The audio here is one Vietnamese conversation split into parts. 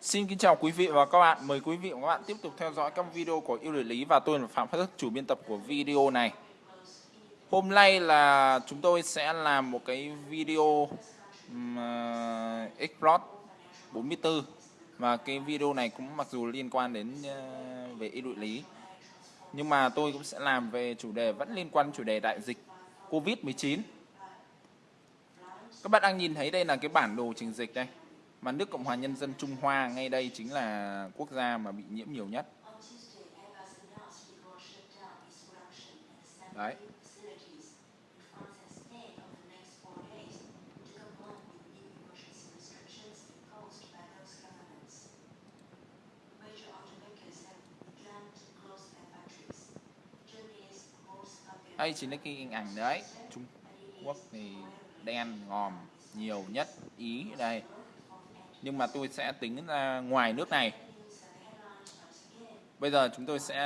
Xin kính chào quý vị và các bạn. Mời quý vị và các bạn tiếp tục theo dõi các video của yêu lợi lý và tôi là Phạm Phát Thức, chủ biên tập của video này. Hôm nay là chúng tôi sẽ làm một cái video uh, Explore 44 và cái video này cũng mặc dù liên quan đến uh, về yêu lợi lý nhưng mà tôi cũng sẽ làm về chủ đề vẫn liên quan chủ đề đại dịch Covid-19. Các bạn đang nhìn thấy đây là cái bản đồ trình dịch đây mà nước Cộng hòa Nhân dân Trung Hoa ngay đây chính là quốc gia mà bị nhiễm nhiều nhất. Đấy. Đây chính là cái hình ảnh đấy. Trung Quốc thì đen ngòm nhiều nhất Ý đây nhưng mà tôi sẽ tính ra ngoài nước này. Bây giờ chúng tôi sẽ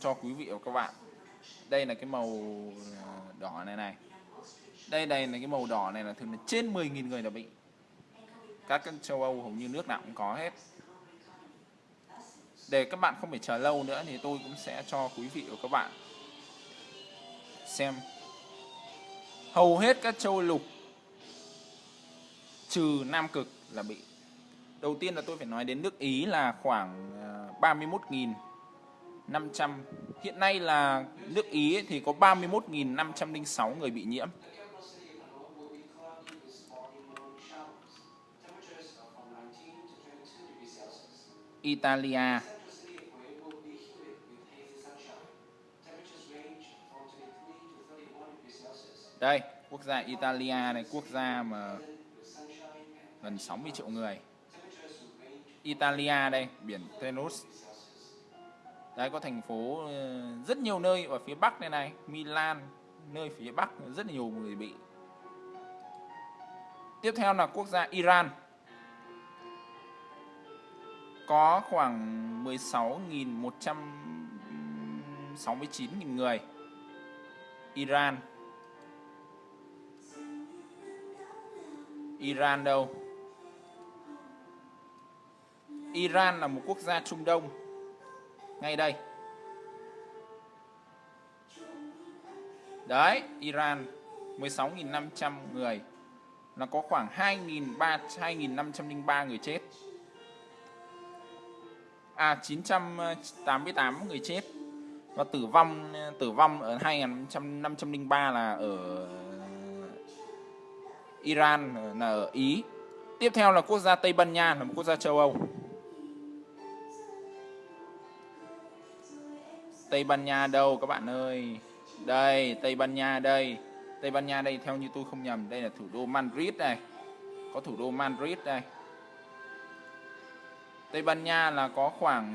cho quý vị và các bạn. Đây là cái màu ờ, đỏ này này. Đây đây là cái màu đỏ này là thường là trên 10.000 người đã bị. Các châu Âu hầu như nước nào cũng có hết. Để các bạn không phải chờ lâu nữa thì tôi cũng sẽ cho quý vị và các bạn xem. Hầu hết các châu lục, trừ Nam Cực là bị đầu tiên là tôi phải nói đến nước Ý là khoảng ờ, 31.500 hiện nay là nước Ý thì có 31.506 người bị nhiễm. Italia. Đây, quốc gia Italia này, quốc gia mà gần 60 triệu người. Italia đây, biển Tenus đấy, có thành phố ờ, rất nhiều nơi ở phía Bắc đây này, Milan, nơi phía Bắc rất nhiều người bị. Tiếp theo là quốc gia Iran. Có khoảng 16.169.000 người. Iran. Iran đâu? Iran là một quốc gia Trung Đông. Ngay đây. Đấy, Iran 16.500 người. Là có khoảng 2.503 người chết. À 988 người chết. Và tử vong tử vong ở 2.503 là ở Iran, là ở Ý. Tiếp theo là quốc gia Tây Ban Nha, là một quốc gia châu Âu. Tây Ban Nha đâu các bạn ơi? Đây Tây Ban Nha đây. Tây Ban Nha đây theo như tôi không nhầm đây là thủ đô Madrid đây có thủ đô Madrid đây. Tây Ban Nha là có khoảng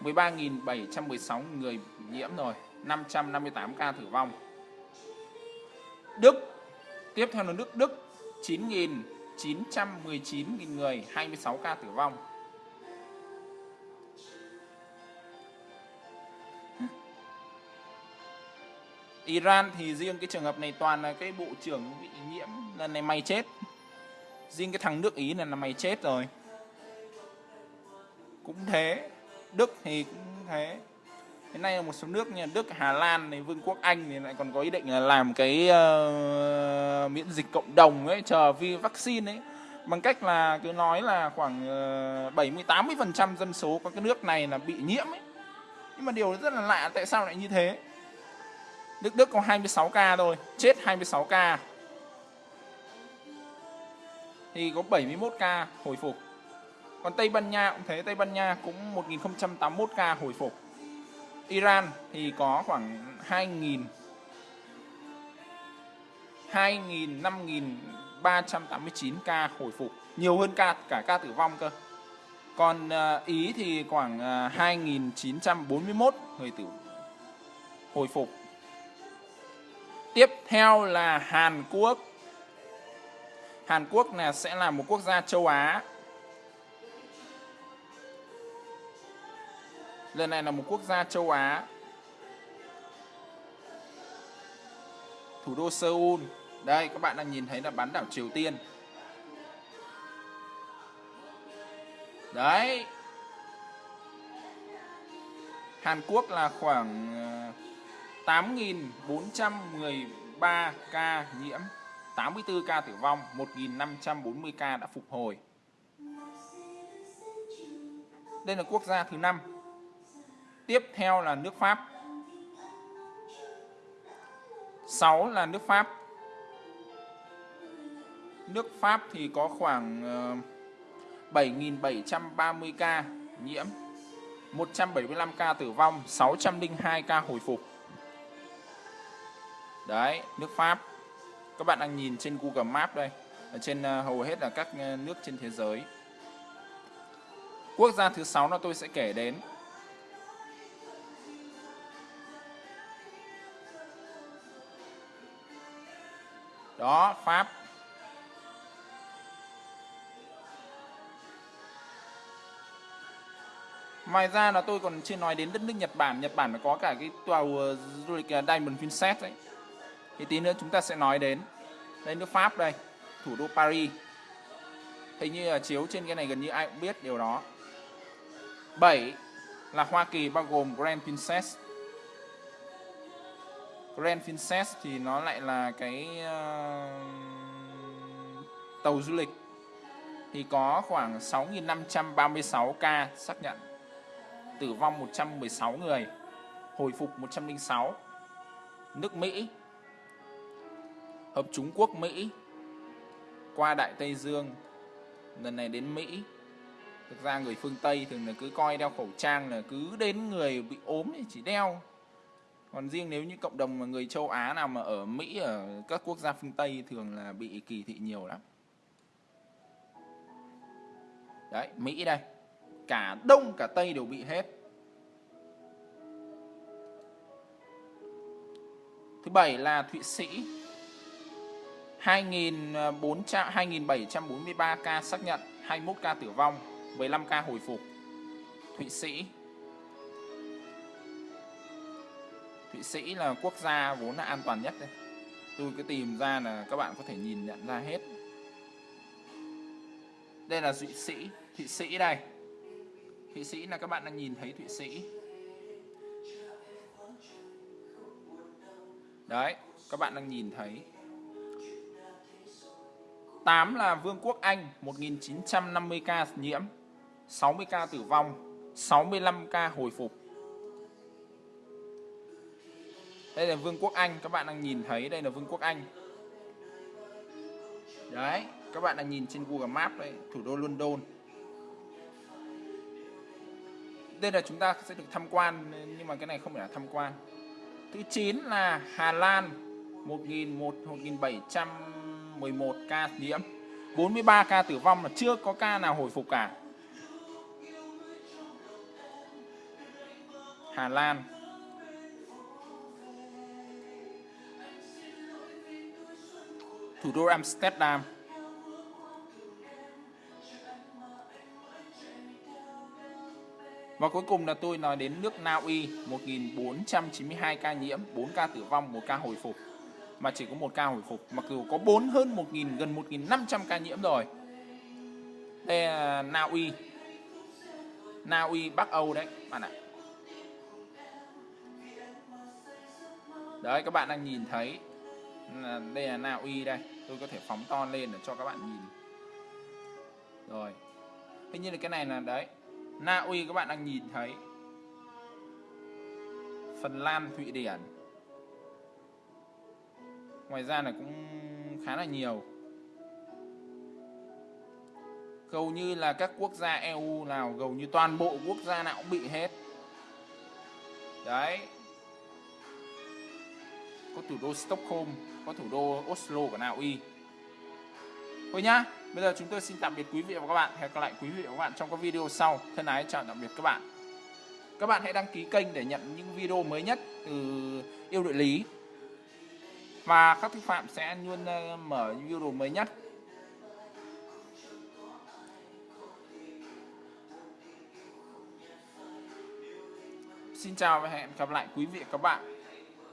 uh, 13.716 người nhiễm rồi 558 ca tử vong. Đức tiếp theo là nước Đức 9.919 người 26 ca tử vong. Iran thì riêng cái trường hợp này toàn là cái bộ trưởng bị nhiễm lần này mày chết. Riêng cái thằng nước Ý này là mày chết rồi. Cũng thế. Đức thì cũng thế. Hiện nay là một số nước như Đức, Hà Lan, này, Vương quốc Anh thì lại còn có ý định là làm cái uh, miễn dịch cộng đồng ấy, chờ vi vaccine ấy. Bằng cách là cứ nói là khoảng uh, 70 80% dân số của cái nước này là bị nhiễm ấy. Nhưng mà điều rất là lạ tại sao lại như thế? Đức Đức có 26k thôi, chết 26k Thì có 71k hồi phục. Còn Tây Ban Nha cũng thế, Tây Ban Nha cũng 1081k hồi phục. Iran thì có khoảng 2.000 2.000 5.389 ca hồi phục, nhiều hơn ca cả ca tử vong cơ. Còn à, Ý thì khoảng à, 2941 người tử hồi phục Tiếp theo là Hàn Quốc. Hàn Quốc là, sẽ là một quốc gia châu Á. Lần này là một quốc gia châu Á. Thủ đô Seoul. Đây, các bạn đang nhìn thấy là bán đảo Triều Tiên. đấy Hàn Quốc là khoảng ờ, 8.413 ca nhiễm 84 ca tử vong 1.540 ca đã phục hồi. Đây là quốc gia thứ năm. Tiếp theo là nước Pháp. 6 là nước Pháp. Nước Pháp thì có khoảng ờ, 7.730 ca nhiễm 175 ca tử vong 602 ca hồi phục đấy, nước Pháp. Các bạn đang nhìn trên Google Maps đây. Ở trên ờ, hầu hết là các ờ, nước trên thế giới. Quốc gia thứ sáu là tôi sẽ kể đến. Đó, Pháp. Ngoài ra là tôi còn chưa nói đến đất nước Nhật Bản. Nhật Bản nó có cả cái tàu ờ, du lịch Diamond Princess đấy. Thì tí nữa chúng ta sẽ nói đến. Đây nước Pháp đây, thủ đô Paris. Hình như là chiếu trên cái này gần như ai cũng biết điều đó. 7 là Hoa Kỳ bao gồm Grand Princess. Grand Princess thì nó lại là cái uh, tàu du lịch thì có khoảng 6.536 ca xác nhận tử vong 116 người, hồi phục 106. Nước Mỹ, Hợp Trung Quốc Mỹ, qua Đại Tây Dương, lần này đến Mỹ. Thực ra người phương Tây thường là cứ coi đeo khẩu trang là cứ đến người bị ốm thì chỉ đeo. Còn riêng nếu như cộng đồng mà người châu Á nào mà ở Mỹ, ở các quốc gia phương Tây thường là bị kỳ thị nhiều lắm. Đấy, Mỹ đây cả đông cả tây đều bị hết thứ bảy là thụy sĩ 2.400 2.743 ca xác nhận 21 ca tử vong 15 ca hồi phục. Thụy Sĩ. Thụy Sĩ là quốc gia vốn là an toàn nhất đây. Tôi cứ tìm ra là các bạn có thể nhìn nhận ra hết. Đây là Thụy Sĩ. Thụy Sĩ đây. Thụy Sĩ là các bạn đang nhìn thấy Thụy Sĩ. Đấy, các bạn đang nhìn thấy. 8 là Vương quốc Anh 1950 ca nhiễm 60 ca tử vong 65 ca hồi phục. Đây là Vương quốc Anh, Các bạn đang nhìn thấy đây là Vương quốc Anh. Đấy, Các bạn đang nhìn trên Google Maps đây, Thủ đô London. Đây là chúng ta sẽ được tham quan, nhưng mà cái này không phải là tham quan. Thứ 9 là Hà Lan 111 ca nhiễm 43 ca tử vong là chưa có ca nào hồi phục cả. Hà Lan. Thủ đô Amsterdam. Và cuối cùng là tôi nói đến nước Na Uy 1492 ca nhiễm, 4 ca tử vong, 1 ca hồi phục. Mà chỉ có một ca hồi phục, mặc dù có 4 hơn 1.000 gần 1.500 ca nhiễm rồi. Đây là Na Uy. Na Uy Bắc Âu đấy bạn ạ. Đấy các bạn đang nhìn thấy đây là Na Uy đây. Tôi có thể phóng to lên để cho các bạn nhìn. Rồi. Thế như là cái này là đấy Na Uy các bạn đang nhìn thấy Phần Lan, Thụy Điển Ngoài ra là cũng khá là nhiều Hầu như là các quốc gia EU nào Gầu như toàn bộ quốc gia nào cũng bị hết Đấy Có thủ đô Stockholm, Có thủ đô Oslo của Na Uy Thôi nhá, Bây giờ chúng tôi xin tạm biệt quý vị và các bạn. Hẹn gặp lại quý vị và các bạn trong các video sau. Thân ái chào tạm biệt các bạn. Các bạn hãy đăng ký kênh để nhận những video mới nhất từ yêu địa lý. Và các thư phạm sẽ luôn ờ, mở video mới nhất. Xin chào và hẹn gặp lại quý vị và các bạn